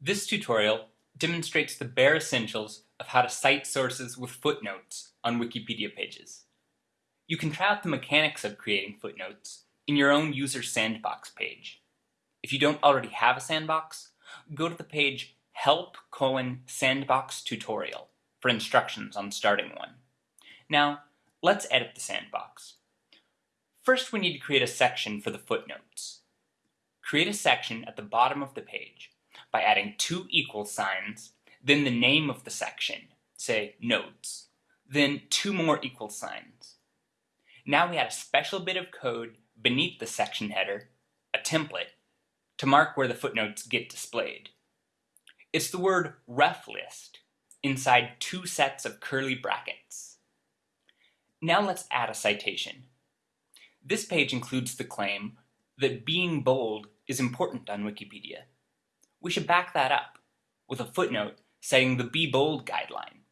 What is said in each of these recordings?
This tutorial demonstrates the bare essentials of how to cite sources with footnotes on Wikipedia pages. You can try out the mechanics of creating footnotes in your own user sandbox page. If you don't already have a sandbox, go to the page help colon sandbox tutorial for instructions on starting one. Now, let's edit the sandbox. First, we need to create a section for the footnotes. Create a section at the bottom of the page by adding two equal signs, then the name of the section, say notes, then two more equal signs. Now we add a special bit of code beneath the section header, a template, to mark where the footnotes get displayed. It's the word ref list inside two sets of curly brackets. Now let's add a citation. This page includes the claim that being bold is important on Wikipedia. We should back that up with a footnote citing the Be Bold guideline,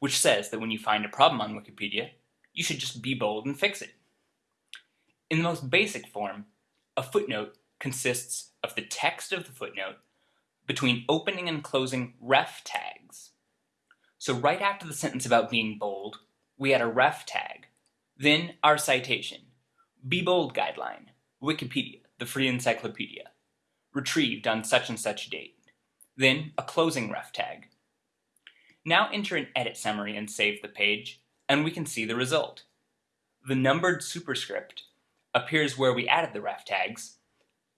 which says that when you find a problem on Wikipedia, you should just be bold and fix it. In the most basic form, a footnote consists of the text of the footnote between opening and closing ref tags. So right after the sentence about being bold, we add a ref tag, then our citation, be Bold Guideline, Wikipedia, the free encyclopedia, retrieved on such and such date. Then a closing ref tag. Now enter an edit summary and save the page, and we can see the result. The numbered superscript appears where we added the ref tags,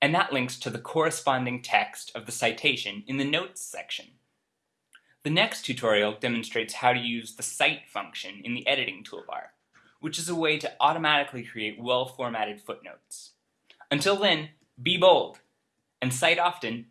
and that links to the corresponding text of the citation in the notes section. The next tutorial demonstrates how to use the cite function in the editing toolbar which is a way to automatically create well-formatted footnotes. Until then, be bold, and cite often